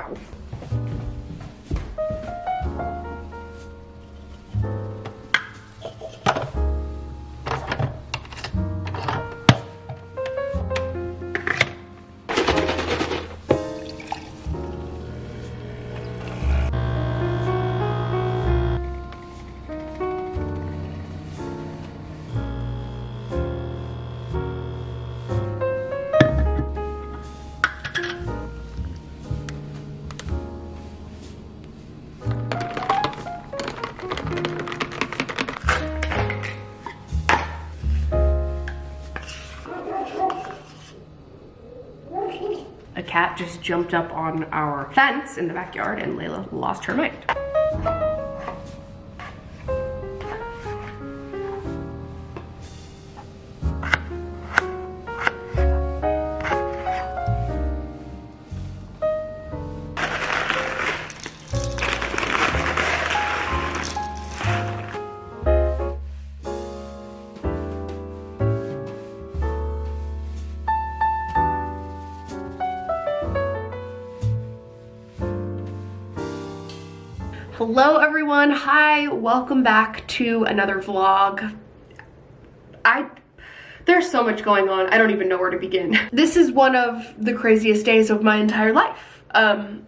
Ow. Cat just jumped up on our fence in the backyard and Layla lost her mind. Hello everyone, hi, welcome back to another vlog. I, there's so much going on, I don't even know where to begin. This is one of the craziest days of my entire life. Um,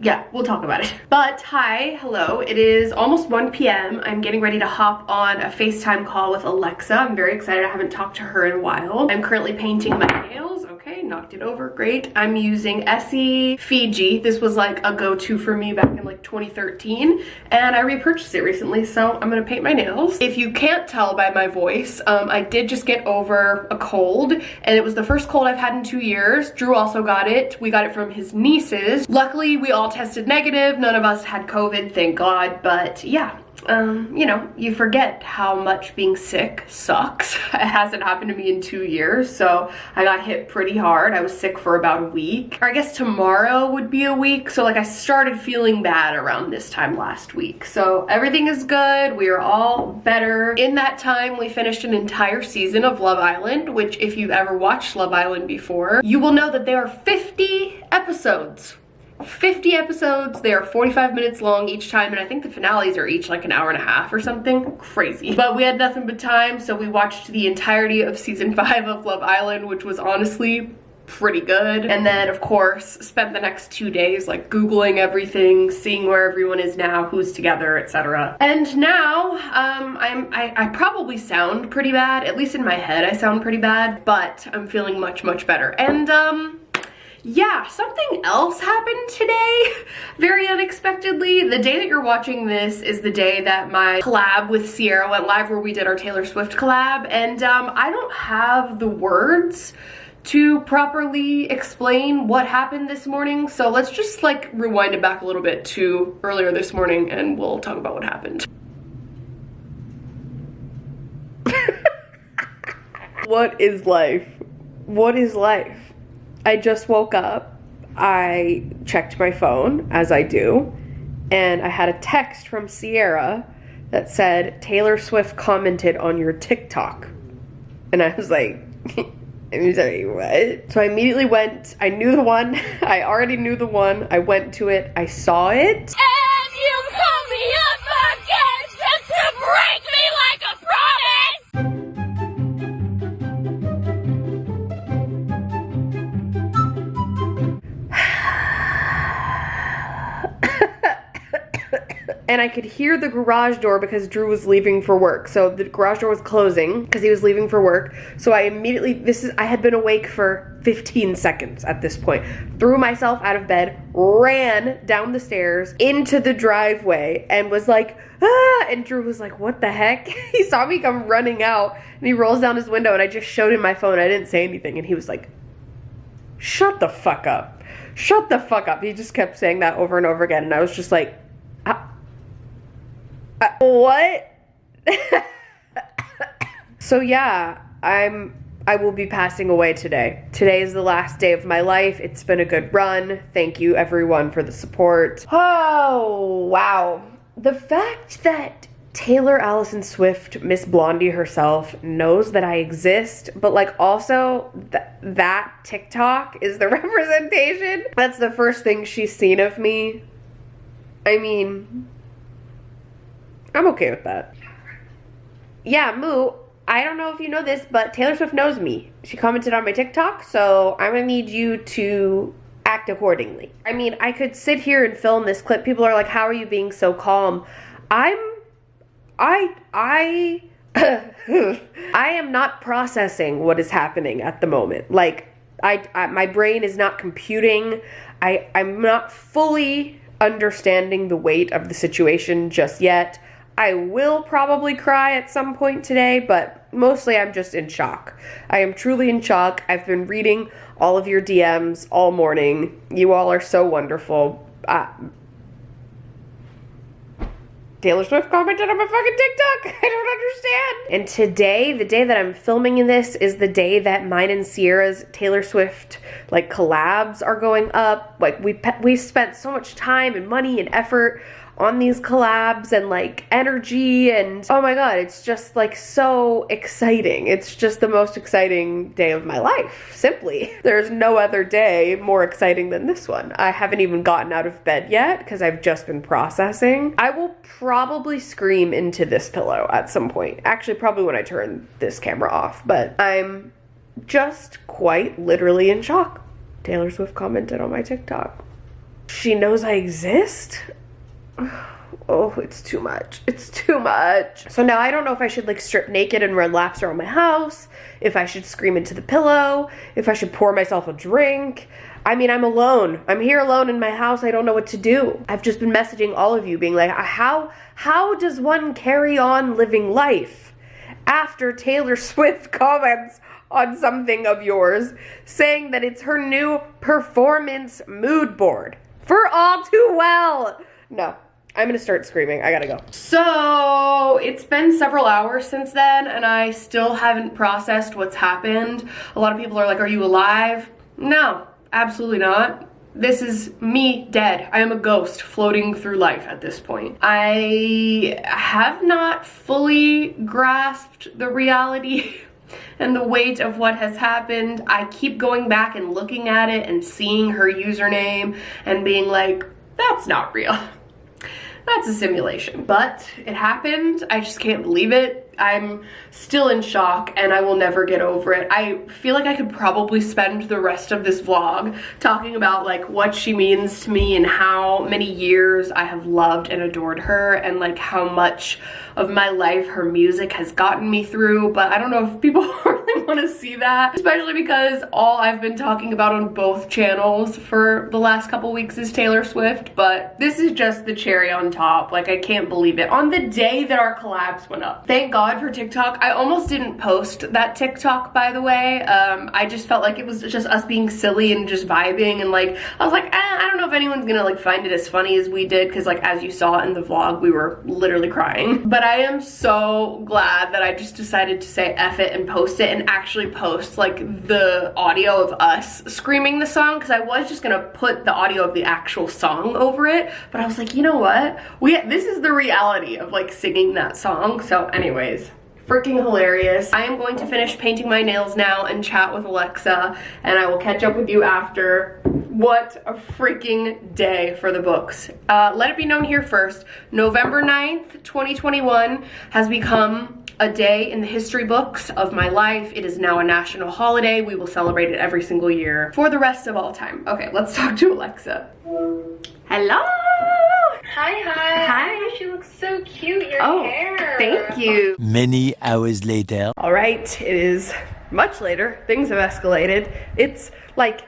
yeah, we'll talk about it. But hi, hello, it is almost 1 p.m. I'm getting ready to hop on a FaceTime call with Alexa. I'm very excited, I haven't talked to her in a while. I'm currently painting my nails knocked it over, great. I'm using Essie Fiji. This was like a go-to for me back in like 2013 and I repurchased it recently, so I'm gonna paint my nails. If you can't tell by my voice, um, I did just get over a cold and it was the first cold I've had in two years. Drew also got it. We got it from his nieces. Luckily, we all tested negative. None of us had COVID, thank God, but yeah, um, you know, you forget how much being sick sucks. It hasn't happened to me in two years, so I got hit pretty hard. I was sick for about a week. Or I guess tomorrow would be a week, so like I started feeling bad around this time last week. So everything is good, we are all better. In that time, we finished an entire season of Love Island, which if you've ever watched Love Island before, you will know that there are 50 episodes 50 episodes. They are 45 minutes long each time, and I think the finales are each like an hour and a half or something. Crazy. But we had nothing but time, so we watched the entirety of season five of Love Island, which was honestly pretty good. And then of course, spent the next two days like Googling everything, seeing where everyone is now, who's together, etc. And now, um, I'm, I, I probably sound pretty bad, at least in my head I sound pretty bad, but I'm feeling much, much better. And um, yeah, something else happened today, very unexpectedly. The day that you're watching this is the day that my collab with Sierra went live where we did our Taylor Swift collab. And um, I don't have the words to properly explain what happened this morning. So let's just like rewind it back a little bit to earlier this morning and we'll talk about what happened. what is life? What is life? I just woke up. I checked my phone, as I do, and I had a text from Sierra that said, Taylor Swift commented on your TikTok. And I was like, I'm sorry, what? So I immediately went, I knew the one, I already knew the one, I went to it, I saw it. And I could hear the garage door because Drew was leaving for work. So the garage door was closing because he was leaving for work. So I immediately, this is, I had been awake for 15 seconds at this point. Threw myself out of bed, ran down the stairs into the driveway and was like, ah, and Drew was like, what the heck? he saw me come running out and he rolls down his window and I just showed him my phone. I didn't say anything and he was like, shut the fuck up. Shut the fuck up. He just kept saying that over and over again and I was just like, uh, what? so yeah, I'm I will be passing away today. Today is the last day of my life. It's been a good run. Thank you everyone for the support. Oh, wow. The fact that Taylor Allison Swift, Miss Blondie herself, knows that I exist, but like also th- that TikTok is the representation. That's the first thing she's seen of me. I mean, I'm okay with that. Yeah, Moo, I don't know if you know this, but Taylor Swift knows me. She commented on my TikTok, so I'm gonna need you to act accordingly. I mean, I could sit here and film this clip. People are like, how are you being so calm? I'm I I I am not processing what is happening at the moment. Like I, I my brain is not computing. I I'm not fully understanding the weight of the situation just yet. I will probably cry at some point today, but mostly I'm just in shock. I am truly in shock. I've been reading all of your DMs all morning. You all are so wonderful. Uh, Taylor Swift commented on my fucking TikTok. I don't understand. And today, the day that I'm filming in this, is the day that mine and Sierra's Taylor Swift like collabs are going up. Like we we spent so much time and money and effort on these collabs and like energy and oh my god it's just like so exciting. It's just the most exciting day of my life simply. There's no other day more exciting than this one. I haven't even gotten out of bed yet because i've just been processing. I will probably scream into this pillow at some point. Actually probably when i turn this camera off but i'm just quite literally in shock. Taylor swift commented on my tiktok. She knows i exist oh, it's too much. It's too much. So now I don't know if I should like strip naked and run laps around my house, if I should scream into the pillow, if I should pour myself a drink. I mean, I'm alone. I'm here alone in my house. I don't know what to do. I've just been messaging all of you being like, uh, how how does one carry on living life after Taylor Swift comments on something of yours saying that it's her new performance mood board for all too well. No, I'm gonna start screaming. I gotta go. So it's been several hours since then and I still haven't processed what's happened. A lot of people are like, are you alive? No, absolutely not. This is me dead. I am a ghost floating through life at this point. I have not fully grasped the reality and the weight of what has happened. I keep going back and looking at it and seeing her username and being like, that's not real that's a simulation. But it happened. I just can't believe it. I'm still in shock and I will never get over it. I feel like I could probably spend the rest of this vlog talking about like what she means to me and how many years I have loved and adored her and like how much of my life her music has gotten me through but I don't know if people really want to see that especially because all I've been talking about on both channels for the last couple weeks is Taylor Swift but this is just the cherry on top like I can't believe it on the day that our collabs went up thank for TikTok. I almost didn't post that TikTok by the way. Um, I just felt like it was just us being silly and just vibing and like I was like eh, I don't know if anyone's gonna like find it as funny as we did because like as you saw in the vlog we were literally crying. But I am so glad that I just decided to say F it and post it and actually post like the audio of us screaming the song because I was just gonna put the audio of the actual song over it. But I was like you know what? We this is the reality of like singing that song. So anyways freaking hilarious. I am going to finish painting my nails now and chat with Alexa and I will catch up with you after. What a freaking day for the books. Uh, let it be known here first, November 9th, 2021 has become a day in the history books of my life. It is now a national holiday. We will celebrate it every single year for the rest of all time. Okay, let's talk to Alexa. Hello! Hi, hi. Hi. She looks so cute, your oh, hair. thank you. Many hours later. All right, it is much later. Things have escalated. It's like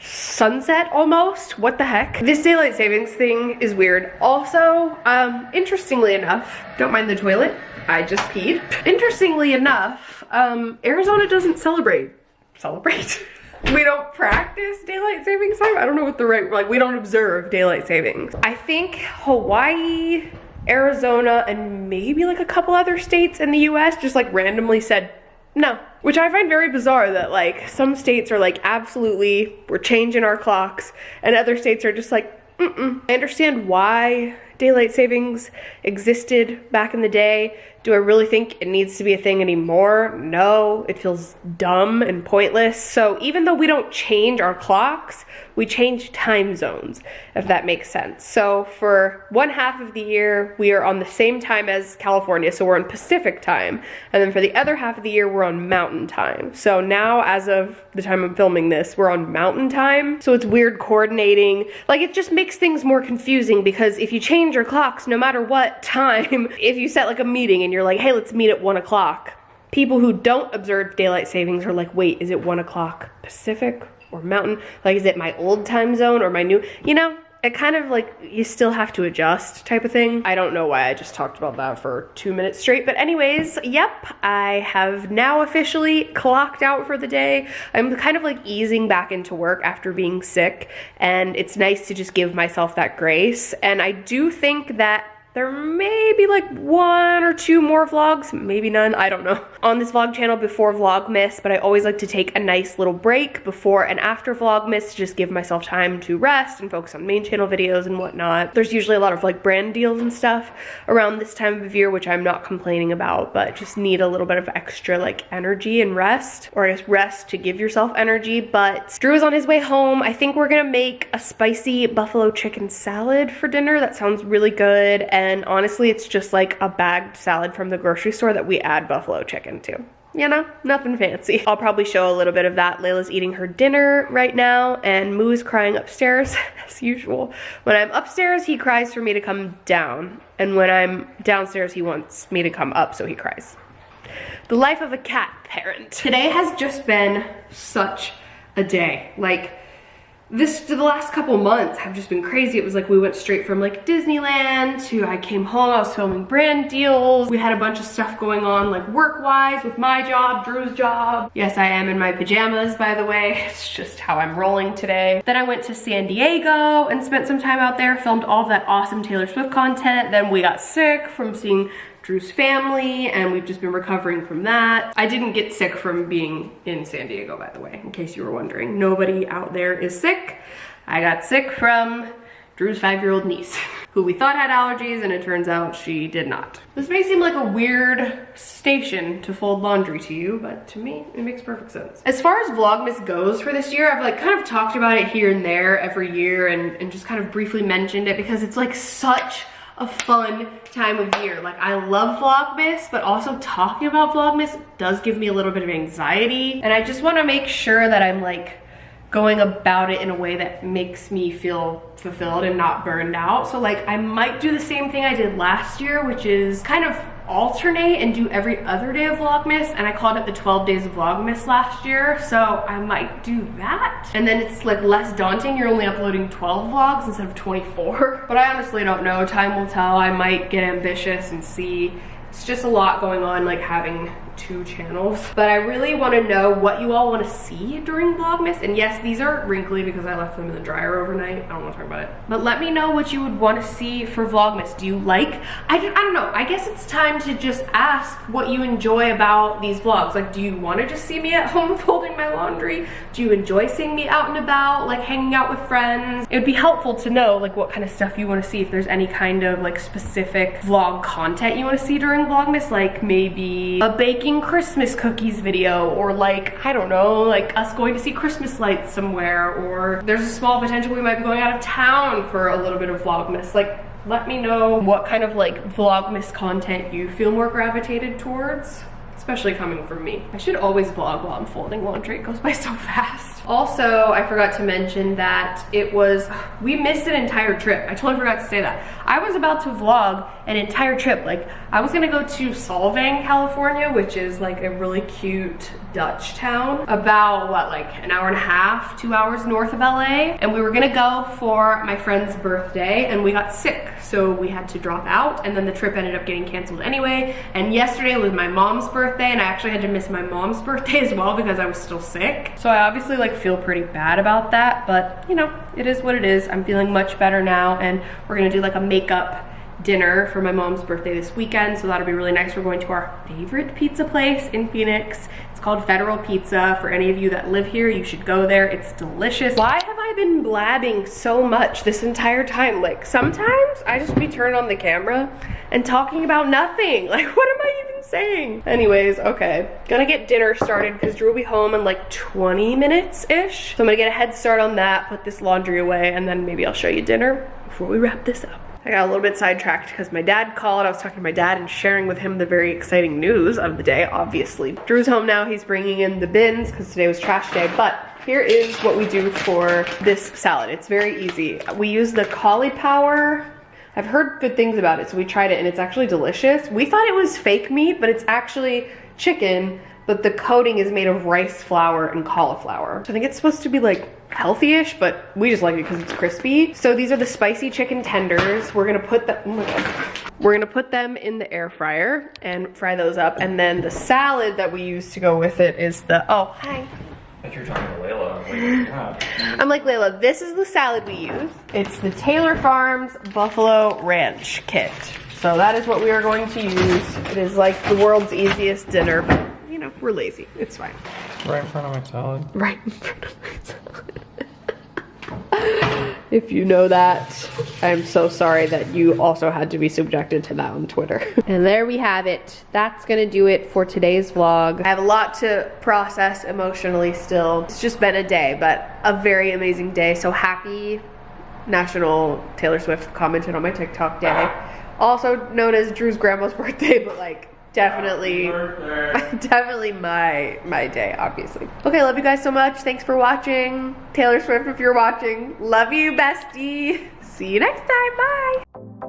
sunset almost. What the heck? This daylight savings thing is weird. Also, um, interestingly enough, don't mind the toilet. I just peed. Interestingly enough, um, Arizona doesn't celebrate. Celebrate? we don't practice daylight savings time. I don't know what the right, like we don't observe daylight savings. I think Hawaii, Arizona, and maybe like a couple other states in the US just like randomly said no. Which I find very bizarre that like some states are like absolutely we're changing our clocks and other states are just like mm-mm. I understand why daylight savings existed back in the day. Do I really think it needs to be a thing anymore? No, it feels dumb and pointless. So even though we don't change our clocks, we change time zones, if that makes sense. So for one half of the year, we are on the same time as California, so we're on Pacific time. And then for the other half of the year, we're on mountain time. So now, as of the time I'm filming this, we're on mountain time. So it's weird coordinating. Like it just makes things more confusing because if you change your clocks, no matter what time, if you set like a meeting and you're like, hey, let's meet at one o'clock, people who don't observe daylight savings are like, wait, is it one o'clock Pacific or mountain? Like, is it my old time zone or my new, you know? It kind of like, you still have to adjust type of thing. I don't know why I just talked about that for two minutes straight. But anyways, yep, I have now officially clocked out for the day. I'm kind of like easing back into work after being sick. And it's nice to just give myself that grace. And I do think that there may be like one or two more vlogs, maybe none, I don't know, on this vlog channel before Vlogmas, but I always like to take a nice little break before and after Vlogmas to just give myself time to rest and focus on main channel videos and whatnot. There's usually a lot of like brand deals and stuff around this time of year, which I'm not complaining about, but just need a little bit of extra like energy and rest, or I guess rest to give yourself energy. But Drew is on his way home. I think we're gonna make a spicy buffalo chicken salad for dinner. That sounds really good. And and honestly, it's just like a bagged salad from the grocery store that we add buffalo chicken to. You know, nothing fancy. I'll probably show a little bit of that. Layla's eating her dinner right now and Moo's crying upstairs as usual. When I'm upstairs, he cries for me to come down. And when I'm downstairs, he wants me to come up, so he cries. The life of a cat parent. Today has just been such a day. Like, this the last couple months have just been crazy. It was like we went straight from like Disneyland to I came home, I was filming brand deals. We had a bunch of stuff going on like work-wise with my job, Drew's job. Yes, I am in my pajamas, by the way. It's just how I'm rolling today. Then I went to San Diego and spent some time out there, filmed all of that awesome Taylor Swift content. Then we got sick from seeing Drew's family and we've just been recovering from that. I didn't get sick from being in San Diego, by the way, in case you were wondering. Nobody out there is sick. I got sick from Drew's five-year-old niece, who we thought had allergies and it turns out she did not. This may seem like a weird station to fold laundry to you, but to me, it makes perfect sense. As far as Vlogmas goes for this year, I've like kind of talked about it here and there every year and, and just kind of briefly mentioned it because it's like such a fun time of year. Like I love Vlogmas, but also talking about Vlogmas does give me a little bit of anxiety. And I just wanna make sure that I'm like going about it in a way that makes me feel fulfilled and not burned out. So like I might do the same thing I did last year, which is kind of alternate and do every other day of Vlogmas and I called it the 12 days of Vlogmas last year so I might do that. And then it's like less daunting. You're only uploading 12 vlogs instead of 24 but I honestly don't know. Time will tell. I might get ambitious and see. It's just a lot going on like having two channels. But I really wanna know what you all wanna see during Vlogmas. And yes, these are wrinkly because I left them in the dryer overnight. I don't wanna talk about it. But let me know what you would wanna see for Vlogmas. Do you like, I, I don't know, I guess it's time to just ask what you enjoy about these vlogs. Like, do you wanna just see me at home folding my laundry? Do you enjoy seeing me out and about, like hanging out with friends? It would be helpful to know like what kind of stuff you wanna see if there's any kind of like specific vlog content you wanna see during Vlogmas, like maybe a baking baking Christmas cookies video or like, I don't know, like us going to see Christmas lights somewhere or there's a small potential we might be going out of town for a little bit of Vlogmas. Like, let me know what kind of like Vlogmas content you feel more gravitated towards especially coming from me. I should always vlog while I'm folding laundry. It goes by so fast. Also, I forgot to mention that it was, we missed an entire trip. I totally forgot to say that. I was about to vlog an entire trip. Like, I was gonna go to Solvang, California, which is like a really cute Dutch town. About, what, like an hour and a half, two hours north of LA. And we were gonna go for my friend's birthday, and we got sick. So we had to drop out, and then the trip ended up getting canceled anyway. And yesterday was my mom's birthday, and I actually had to miss my mom's birthday as well because I was still sick. So I obviously like feel pretty bad about that, but you know, it is what it is. I'm feeling much better now, and we're gonna do like a makeup dinner for my mom's birthday this weekend, so that'll be really nice. We're going to our favorite pizza place in Phoenix. It's called Federal Pizza. For any of you that live here, you should go there. It's delicious. Why have I been blabbing so much this entire time? Like sometimes I just be turning on the camera and talking about nothing. Like what am I even saying? Anyways, okay. Gonna get dinner started because Drew will be home in like 20 minutes-ish. So I'm gonna get a head start on that, put this laundry away, and then maybe I'll show you dinner before we wrap this up. I got a little bit sidetracked because my dad called. I was talking to my dad and sharing with him the very exciting news of the day, obviously. Drew's home now. He's bringing in the bins because today was trash day. But here is what we do for this salad. It's very easy. We use the Caulipower. I've heard good things about it, so we tried it and it's actually delicious. We thought it was fake meat, but it's actually chicken but the coating is made of rice flour and cauliflower. So I think it's supposed to be like healthy-ish, but we just like it because it's crispy. So these are the spicy chicken tenders. We're gonna put them, oh. We're gonna put them in the air fryer and fry those up. And then the salad that we use to go with it is the, oh, hi. I think you're talking to Layla. Like, yeah. I'm like, Layla, this is the salad we use. It's the Taylor Farms Buffalo Ranch kit. So that is what we are going to use. It is like the world's easiest dinner, but you know, we're lazy. It's fine. Right in front of my salad. Right in front of my salad. if you know that, I'm so sorry that you also had to be subjected to that on Twitter. and there we have it. That's gonna do it for today's vlog. I have a lot to process emotionally still. It's just been a day, but a very amazing day. So happy National Taylor Swift commented on my TikTok day. Also known as Drew's grandma's birthday, but like definitely. Definitely my my day obviously. Okay love you guys so much. Thanks for watching. Taylor swift if you're watching. Love you bestie. See you next time. Bye